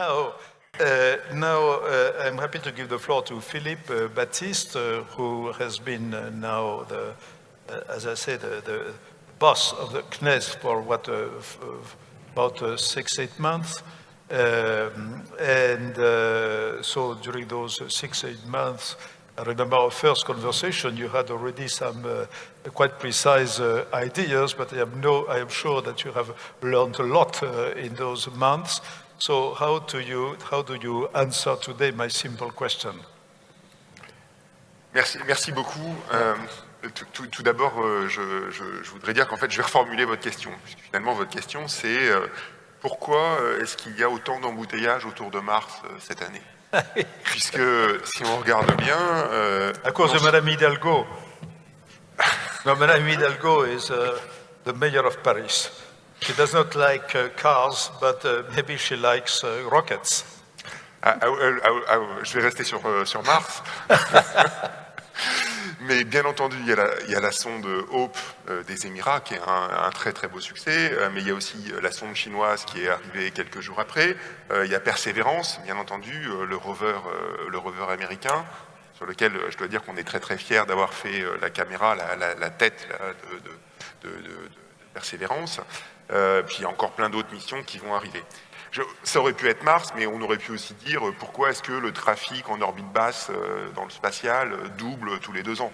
Now, uh, now uh, I'm happy to give the floor to Philippe uh, Baptiste, uh, who has been uh, now the, uh, as I said, the, boss of the CNES for what, about six, eight months. Um, and so during those six, eight months, I remember our first conversation, you had already some uh, quite precise uh, ideas, but I am, no, I am sure that you have learned a lot uh, in those months. So how do, you, how do you answer today my simple question? Merci, merci beaucoup. Euh, tout, tout- tout d'abord, euh, je, je- je voudrais dire qu'en fait, je vais reformuler votre question. Puisque finalement, votre question, c'est euh, pourquoi est-ce qu'il y a autant d'embouteillages autour de Mars cette année? Puisque si on regarde bien, À cause de non- Madame Hidalgo. no, Madame Hidalgo is uh, the mayor of Paris. She does not like uh, cars, but uh, maybe she likes uh, rockets. Ah, ah, ah, je vais rester sur, euh, Mars. Mais bien entendu, il y a la, sonde Hope euh, des Émirats, qui est un, très très beau succès, euh, mais il y a aussi euh, la sonde chinoise qui est arrivée quelques jours après. Il y a Perseverance, bien entendu, le rover, américain, sur lequel je dois dire qu'on est très très fiers d'avoir fait la caméra, la, tête de, de- Persévérance. Euh, puis il y a encore plein d'autres missions qui vont arriver. Ça aurait pu être Mars, mais on aurait pu aussi dire euh, pourquoi est-ce que le trafic en orbite basse euh, dans le spatial double tous les deux ans?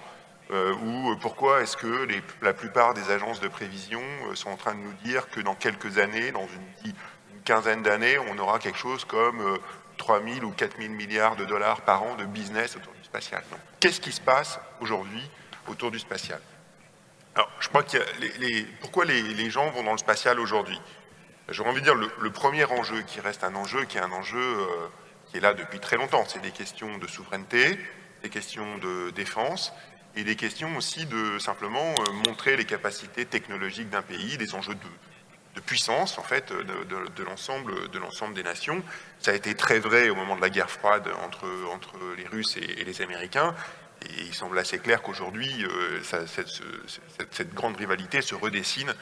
Ou pourquoi est-ce que la plupart des agences de prévision sont en train de nous dire que dans quelques années, dans une, une quinzaine d'années, on aura quelque chose comme euh, 3 000 ou 4 000 milliards de dollars par an de business autour du spatial? Qu'est-ce qui se passe aujourd'hui autour du spatial? Alors, je crois a les, les- pourquoi les, gens vont dans le spatial aujourd'hui? J'aurais envie de dire le, premier enjeu qui reste un enjeu, qui est un enjeu euh, qui est là depuis très longtemps, c'est des questions de souveraineté, des questions de défense et des questions aussi de simplement euh, montrer les capacités technologiques d'un pays, des enjeux de, puissance en fait de, l'ensemble de l'ensemble des nations. Ça a été très vrai au moment de la guerre froide entre, entre les Russes et les Américains. Et il semble assez clair qu'aujourd'hui, euh, cette, ce- cette- cette grande rivalité se redessine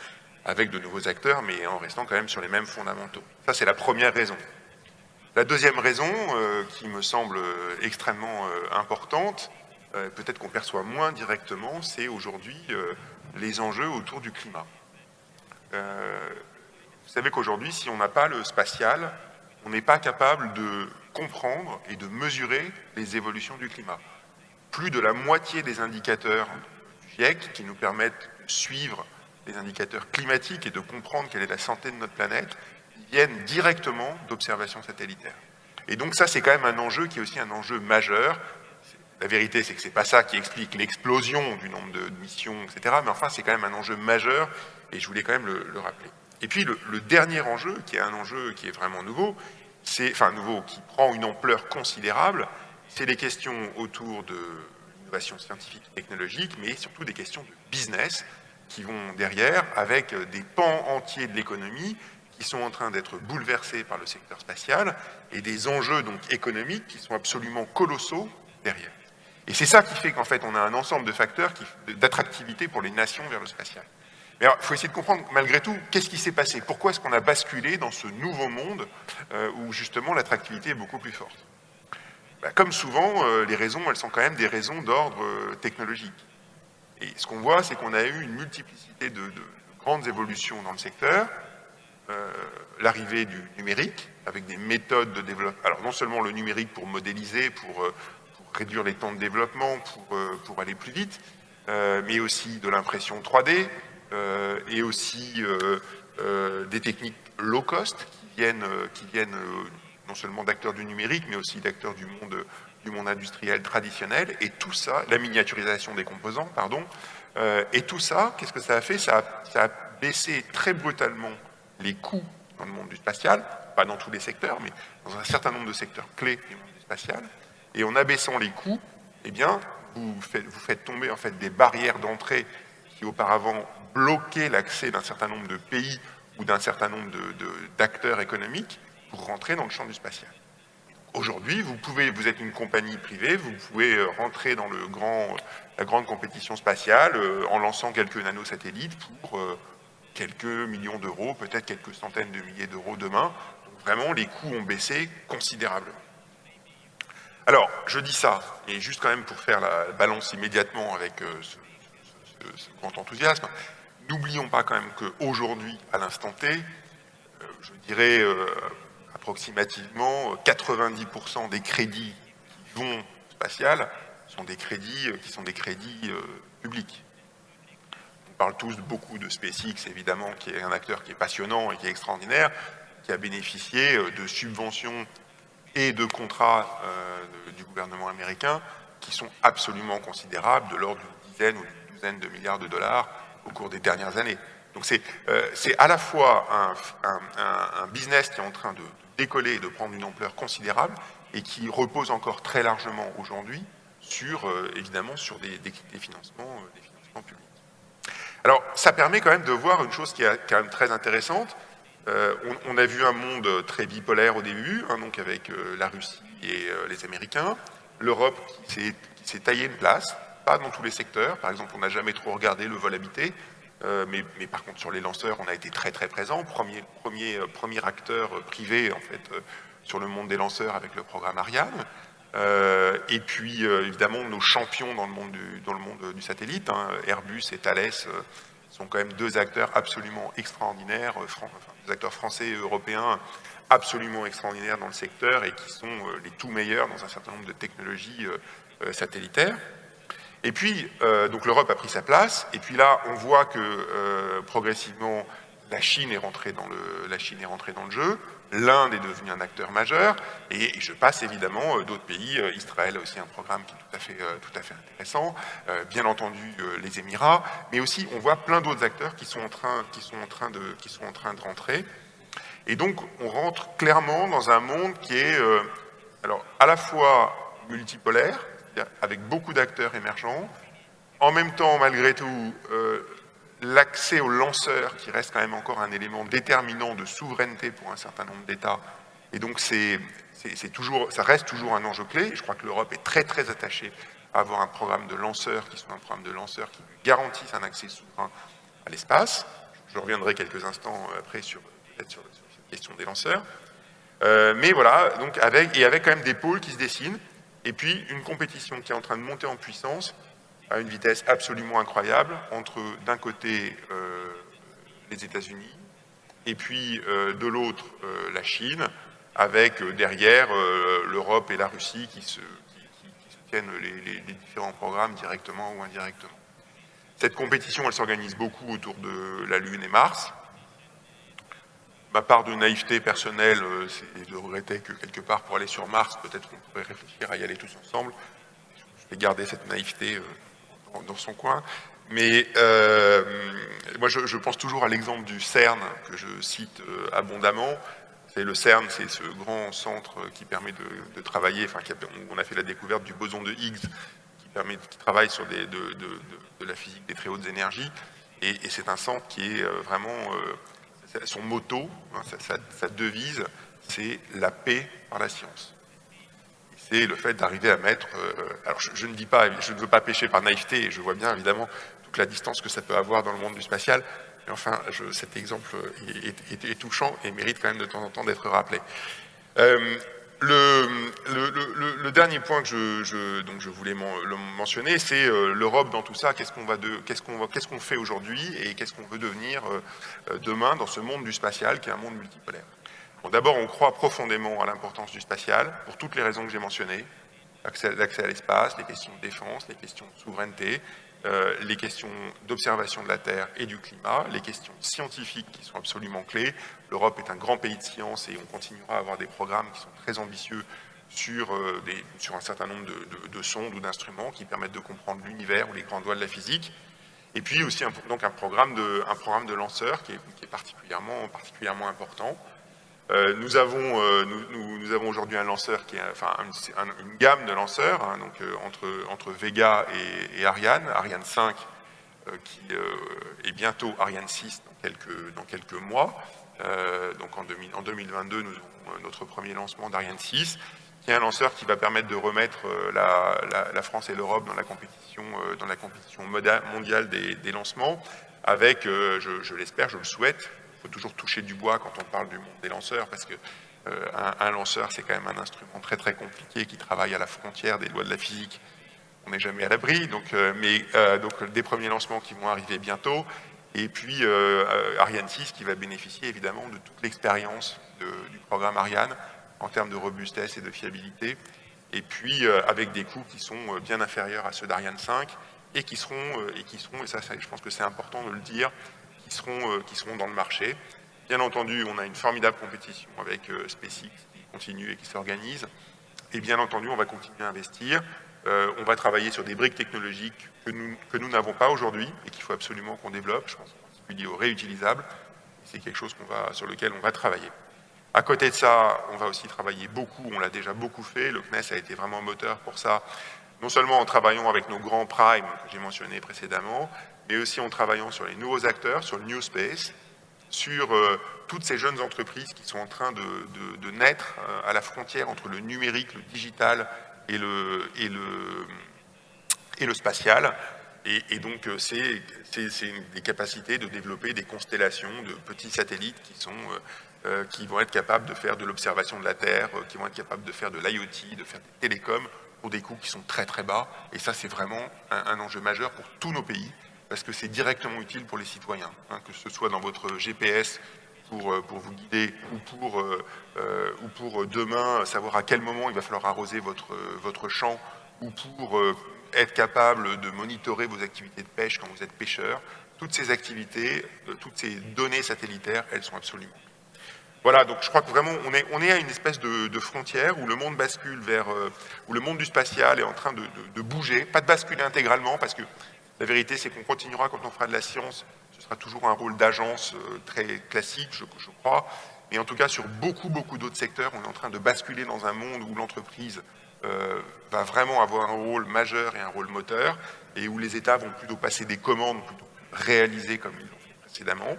avec de nouveaux acteurs, mais en restant quand même sur les mêmes fondamentaux. Ça, c'est la première raison. La deuxième raison, euh, qui me semble euh, extrêmement importante, peut-être qu'on perçoit moins directement, c'est aujourd'hui les enjeux autour du climat. Vous savez qu'aujourd'hui, si on n'a pas le spatial, on n'est pas capable de comprendre et de mesurer les évolutions du climat. Plus de la moitié des indicateurs GIEC qui nous permettent de suivre les indicateurs climatiques et de comprendre quelle est la santé de notre planète, viennent directement d'observations satellitaires. Et donc ça, c'est quand même un enjeu qui est aussi un enjeu majeur. La vérité, c'est que c'est pas ça qui explique l'explosion du nombre de missions, etc. Mais enfin, c'est quand même un enjeu majeur, et je voulais quand même le, le rappeler. Et puis le, dernier enjeu, qui est un enjeu qui est vraiment nouveau, enfin nouveau, qui prend une ampleur considérable, c'est les questions autour de l'innovation scientifique et technologique, mais surtout des questions de business qui vont derrière, avec des pans entiers de l'économie qui sont en train d'être bouleversés par le secteur spatial et des enjeux donc économiques qui sont absolument colossaux derrière. Et c'est ça qui fait qu'en fait on a un ensemble de facteurs d'attractivité pour les nations vers le spatial. Mais il faut essayer de comprendre malgré tout qu'est-ce qui s'est passé? Pourquoi est-ce qu'on a basculé dans ce nouveau monde euh, où justement l'attractivité est beaucoup plus forte? Bah, Comme souvent, euh, les raisons, elles sont quand même des raisons d'ordre euh, technologique. Et ce qu'on voit, c'est qu'on a eu une multiplicité de, de- de grandes évolutions dans le secteur. Euh, L'arrivée du numérique, avec des méthodes de développement. Alors non seulement le numérique pour modéliser, pour, réduire les temps de développement, pour, aller plus vite, mais aussi de l'impression 3D, euh, et aussi des techniques low cost qui viennent, qui viennent non seulement d'acteurs du numérique, mais aussi d'acteurs du monde, du monde industriel traditionnel. Et tout ça, la miniaturisation des composants, pardon, euh, et tout ça, qu'est-ce que ça a fait? Ça a, baissé très brutalement les coûts dans le monde du spatial, pas dans tous les secteurs, mais dans un certain nombre de secteurs clés du monde du spatial. Et en abaissant les coûts, eh bien, vous faites, vous faites tomber en fait des barrières d'entrée qui auparavant bloquaient l'accès d'un certain nombre de pays ou d'un certain nombre d'acteurs économiques pour rentrer dans le champ du spatial. Aujourd'hui, vous pouvez, vous êtes une compagnie privée, vous pouvez euh, rentrer dans le grand, la grande compétition spatiale euh, en lançant quelques nanosatellites pour euh, quelques millions d'euros, peut-être quelques centaines de milliers d'euros demain. vraiment, les coûts ont baissé considérablement. Alors, je dis ça, et juste quand même pour faire la balance immédiatement avec ce, grand enthousiasme, n'oublions pas quand même qu'aujourd'hui, à l'instant T, je dirais approximativement 90% des crédits qui vont spatial sont des crédits qui sont des crédits publics on parle tous beaucoup de SpaceX, évidemment, qui est un acteur qui est passionnant et qui est extraordinaire, qui a bénéficié euh, de subventions et de contrats euh, du gouvernement américain qui sont absolument considérables, de l'ordre d'une dizaine ou d'une douzaine de milliards de dollars au cours des dernières années. Donc c'est euh, à la fois un, business qui est en train de décoller et de prendre une ampleur considérable et qui repose encore très largement aujourd'hui sur, évidemment, sur des, financements, des financements publics. Alors, ça permet quand même de voir une chose qui est quand même très intéressante. Euh, on, a vu un monde très bipolaire au début, hein, donc avec euh, la Russie et euh, les Américains. L'Europe s'est taillé une place, pas dans tous les secteurs. Par exemple, on n'a jamais trop regardé le vol habité, mais, mais, par contre sur les lanceurs, on a été très très présent. Premier, premier, premier acteur privé en fait sur le monde des lanceurs avec le programme Ariane. Euh, et puis, euh, évidemment, nos champions dans le monde du, dans le monde du satellite, hein, Airbus et Thales, euh, sont quand même deux acteurs absolument extraordinaires, des acteurs français et européens absolument extraordinaires dans le secteur et qui sont les tout meilleurs dans un certain nombre de technologies satellitaires. Et puis, donc l'Europe a pris sa place, et puis là, on voit que progressivement, la Chine est rentrée dans le, jeu. L'Inde est devenue un acteur majeur, et je passe évidemment euh, d'autres pays. Euh, Israël a aussi un programme qui est tout à fait, euh, tout à fait intéressant, bien entendu les Émirats, mais aussi on voit plein d'autres acteurs qui sont, en train, qui, sont en train de, qui sont en train de rentrer. Et donc on rentre clairement dans un monde qui est alors, à la fois multipolaire, avec beaucoup d'acteurs émergents, en même temps, malgré tout, l'accès aux lanceurs, qui reste quand même encore un élément déterminant de souveraineté pour un certain nombre d'États. Et donc, c'est toujours, ça reste toujours un enjeu clé. Je crois que l'Europe est très, très attachée à avoir un programme de lanceurs qui soit un programme de lanceurs qui garantisse un accès souverain à l'espace. Je reviendrai quelques instants après sur, sur, cette question des lanceurs. Euh, mais voilà, donc avec, et avec quand même des pôles qui se dessinent, et puis une compétition qui est en train de monter en puissance à une vitesse absolument incroyable entre, d'un côté, euh, les États-Unis, et puis euh, de l'autre, euh, la Chine, avec derrière l'Europe et la Russie qui, se, soutiennent les, différents programmes directement ou indirectement. Cette compétition, elle s'organise beaucoup autour de la Lune et Mars. Ma part de naïveté personnelle, c'est de regretter que quelque part, pour aller sur Mars, peut-être qu'on pourrait réfléchir à y aller tous ensemble. Je vais garder cette naïveté dans son coin. Mais euh, moi, je, pense toujours à l'exemple du CERN, que je cite euh, abondamment. C'est le CERN, c'est ce grand centre qui permet de, travailler, enfin, on a fait la découverte du boson de Higgs, qui, permet, qui travaille sur de, la physique des très hautes énergies. Et, c'est un centre qui est euh, vraiment, son motto, hein, sa devise, c'est la paix par la science c'est le fait d'arriver à mettre... Euh, alors je, ne dis pas, je ne veux pas pêcher par naïveté, et je vois bien évidemment toute la distance que ça peut avoir dans le monde du spatial, mais enfin, cet exemple est, touchant et mérite quand même de temps en temps d'être rappelé. Euh, le, dernier point que je, voulais mentionner, c'est euh, l'Europe dans tout ça. Qu'est-ce qu'on fait aujourd'hui et qu'est-ce qu'on veut devenir demain dans ce monde du spatial qui est un monde multipolaire D'abord, on croit profondément à l'importance du spatial, pour toutes les raisons que j'ai mentionnées, l'accès à l'espace, les questions de défense, les questions de souveraineté, euh, les questions d'observation de la Terre et du climat, les questions scientifiques qui sont absolument clés. L'Europe est un grand pays de science et on continuera à avoir des programmes qui sont très ambitieux sur, euh, un certain nombre de, sondes ou d'instruments qui permettent de comprendre l'univers ou les grands doigts de la physique. Et puis aussi un, donc un programme de, un programme de lanceurs qui est, qui est particulièrement, particulièrement important. Euh, nous avons, euh, nous, avons aujourd'hui une gamme de lanceurs, hein, donc euh, entre, Vega et, Ariane, Ariane 5 qui est bientôt Ariane 6 dans quelques, mois. donc en, en, 2022, nous aurons notre premier lancement d'Ariane 6, qui est un lanceur qui va permettre de remettre la, France et l'Europe dans la compétition, mondiale des, lancements, avec, je l'espère, je le souhaite, faut toujours toucher du bois quand on parle du monde des lanceurs, parce que un, lanceur, c'est quand même un instrument très très compliqué qui travaille à la frontière des lois de la physique. On n'est jamais à l'abri, donc, mais donc des premiers lancements qui vont arriver bientôt, et puis Ariane 6 qui va bénéficier évidemment de toute l'expérience du programme Ariane en termes de robustesse et de fiabilité, et puis avec des coûts qui sont bien inférieurs à ceux d'Ariane 5, et qui seront, euh, et, qui seront, et ça, je pense que c'est important de le dire, qui seront, euh, qui seront dans le marché. Bien entendu, on a une formidable compétition avec euh, SpaceX qui continue et qui s'organise. Et bien entendu, on va continuer à investir. on va travailler sur des briques technologiques que nous n'avons pas aujourd'hui et qu'il faut absolument qu'on développe. Je pense en particulier au réutilisable. C'est quelque chose sur lequel on va travailler. À côté de ça, on va aussi travailler beaucoup, on l'a déjà beaucoup fait, le CNES a été vraiment moteur pour ça, non seulement en travaillant avec nos grands primes que j'ai mentionnés précédemment, mais aussi en travaillant sur les nouveaux acteurs, sur le New Space, sur euh, toutes ces jeunes entreprises qui sont en train de, naître euh, à la frontière entre le numérique, le digital et le, et le, et le spatial. Et, donc, euh, c'est des capacités de développer des constellations de petits satellites qui, sont, qui vont être capables de faire de l'observation de la Terre, qui vont être capables de faire de l'IoT, de faire des télécoms, pour des coûts qui sont très très bas. Et ça, c'est vraiment un, enjeu majeur pour tous nos pays, parce que c'est directement utile pour les citoyens, hein, que ce soit dans votre GPS pour, euh, pour vous guider, ou pour, euh, euh, ou pour demain savoir à quel moment il va falloir arroser votre, votre champ, ou pour être capable de monitorer vos activités de pêche quand vous êtes pêcheur. Toutes ces activités, toutes ces données satellitaires, elles sont absolument voilà, donc je crois que vraiment, on est, à une espèce de, frontière où le monde bascule vers, euh, où le monde du spatial est en train de, bouger, pas de basculer intégralement, parce que la vérité, c'est qu'on continuera quand on fera de la science, ce sera toujours un rôle d'agence euh, très classique, je, crois, mais en tout cas, sur beaucoup, beaucoup d'autres secteurs, on est en train de basculer dans un monde où l'entreprise euh, va vraiment avoir un rôle majeur et un rôle moteur, et où les États vont plutôt passer des commandes, plutôt réaliser comme ils l'ont fait précédemment.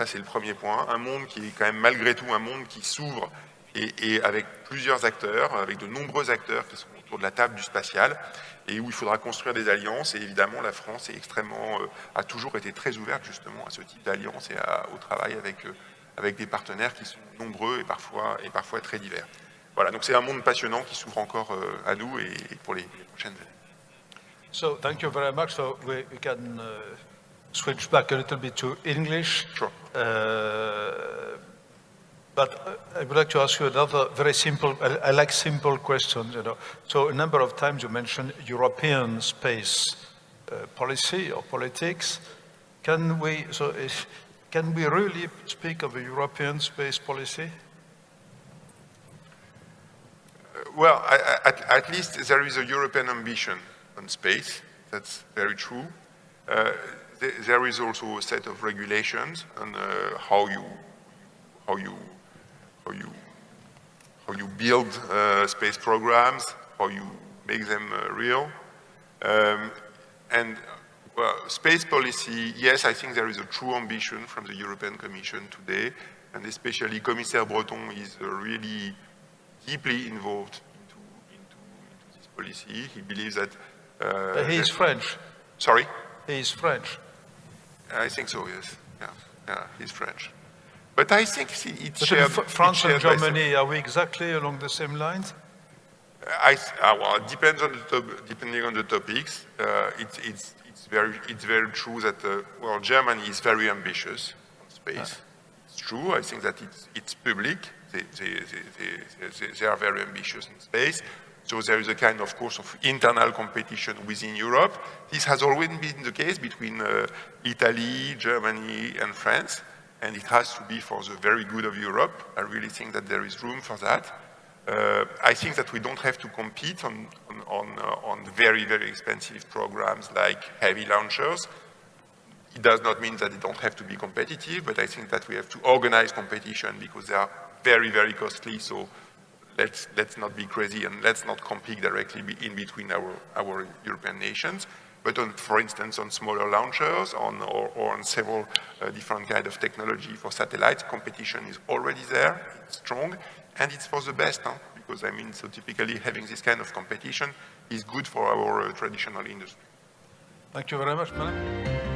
Ça, c'est le premier point. Un monde qui est quand même malgré tout un monde qui s'ouvre et, avec plusieurs acteurs, avec de nombreux acteurs qui sont autour de la table du spatial et où il faudra construire des alliances. Et évidemment, la France euh, a toujours été très ouverte justement à ce type d'alliance et au travail avec, euh, avec des partenaires qui sont nombreux et parfois, très divers. Voilà, donc c'est un monde passionnant qui s'ouvre encore euh, à nous et, pour les, prochaines années. So, thank uh, switch back a little bit to English. Sure. Uh, but I would like to ask you another very simple, I, I, like simple questions, you know. So a number of times you mentioned European space uh, policy or politics. Can we, so if, can we really speak of a European space policy? well, I, at, at, least there is a European ambition on space. That's very true. Uh, there is also a set of regulations on uh, how you how you how you how you build uh, space programs, how you make them uh, real, um, and well, space policy. Yes, I think there is a true ambition from the European Commission today, and especially Commissaire Breton is uh, really deeply involved into, into, into this policy. He believes that. Uh, he is French. Sorry. He is French. I think so, yes. Yeah, yeah he's French. But I think it's shared, France and Germany, are we exactly along the same lines? I, uh, well, it depends on the top, depending on the topics. Uh, it's, it's, it's, very, it's very true that, uh, well, Germany is very ambitious on space. Ah. It's true. I think that it's, it's public. They, they, they, they, are very ambitious in space. So there is a kind, of course, of internal competition within Europe. This has always been the case between uh, Italy, Germany, and France, and it has to be for the very good of Europe. I really think that there is room for that. Uh, I think that we don't have to compete on, on, on, uh, on very, very expensive programs like heavy launchers. It does not mean that they don't have to be competitive, but I think that we have to organize competition because they are very, very costly. So let's, let's not be crazy and let's not compete directly in between our, our European nations. But on, for instance, on smaller launchers on, or, or on several uh, different kind of technology for satellites, competition is already there, it's strong, and it's for the best, huh? because I mean, so typically having this kind of competition is good for our uh, traditional industry. Thank you very much, madam.